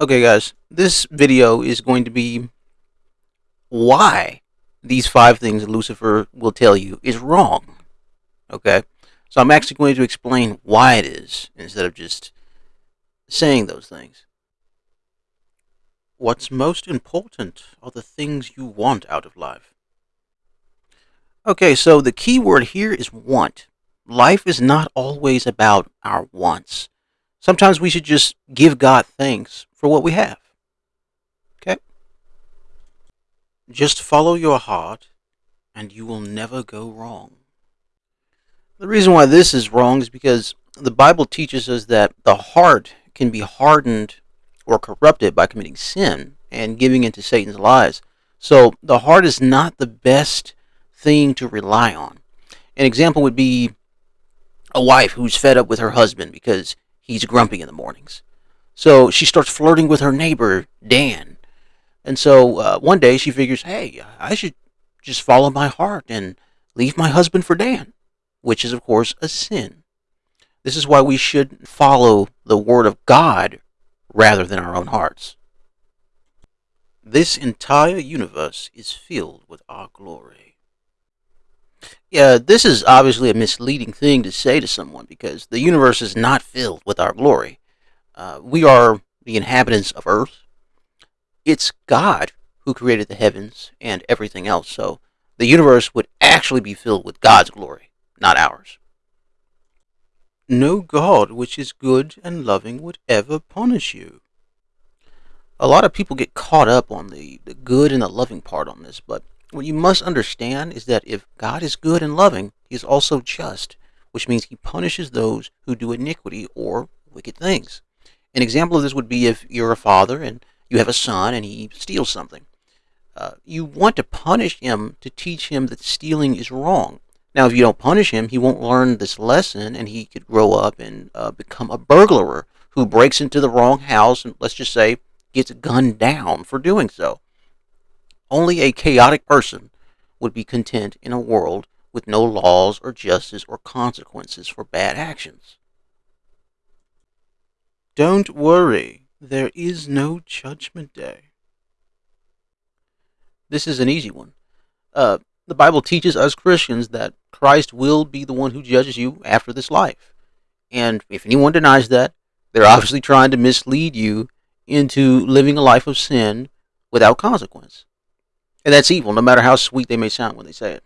Okay guys, this video is going to be why these five things Lucifer will tell you is wrong. Okay? So I'm actually going to explain why it is instead of just saying those things. What's most important are the things you want out of life. Okay, so the key word here is want. Life is not always about our wants. Sometimes we should just give God thanks for what we have. Okay? Just follow your heart and you will never go wrong. The reason why this is wrong is because the Bible teaches us that the heart can be hardened or corrupted by committing sin and giving into Satan's lies. So the heart is not the best thing to rely on. An example would be a wife who's fed up with her husband because he's grumpy in the mornings. So she starts flirting with her neighbor, Dan. And so uh, one day she figures, hey, I should just follow my heart and leave my husband for Dan, which is, of course, a sin. This is why we should follow the Word of God rather than our own hearts. This entire universe is filled with our glory. Yeah, this is obviously a misleading thing to say to someone because the universe is not filled with our glory. Uh, we are the inhabitants of earth. It's God who created the heavens and everything else. So the universe would actually be filled with God's glory, not ours. No God which is good and loving would ever punish you. A lot of people get caught up on the, the good and the loving part on this, but what you must understand is that if God is good and loving, He is also just, which means He punishes those who do iniquity or wicked things. An example of this would be if you're a father and you have a son and he steals something. Uh, you want to punish him to teach him that stealing is wrong. Now, if you don't punish him, he won't learn this lesson and he could grow up and uh, become a burglar who breaks into the wrong house and, let's just say, gets gunned down for doing so. Only a chaotic person would be content in a world with no laws or justice or consequences for bad actions. Don't worry, there is no judgment day. This is an easy one. Uh, the Bible teaches us Christians that Christ will be the one who judges you after this life. And if anyone denies that, they're obviously trying to mislead you into living a life of sin without consequence. And that's evil, no matter how sweet they may sound when they say it.